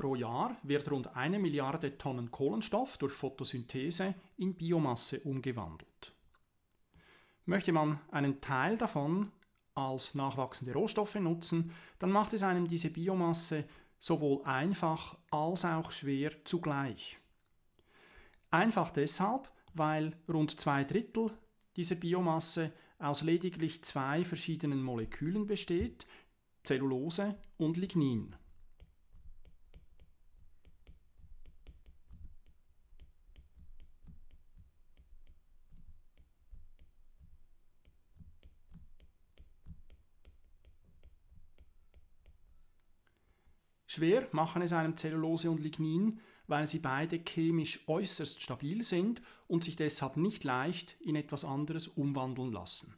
Pro Jahr wird rund eine Milliarde Tonnen Kohlenstoff durch Photosynthese in Biomasse umgewandelt. Möchte man einen Teil davon als nachwachsende Rohstoffe nutzen, dann macht es einem diese Biomasse sowohl einfach als auch schwer zugleich. Einfach deshalb, weil rund zwei Drittel dieser Biomasse aus lediglich zwei verschiedenen Molekülen besteht, Zellulose und Lignin. Schwer machen es einem Zellulose und Lignin, weil sie beide chemisch äußerst stabil sind und sich deshalb nicht leicht in etwas anderes umwandeln lassen.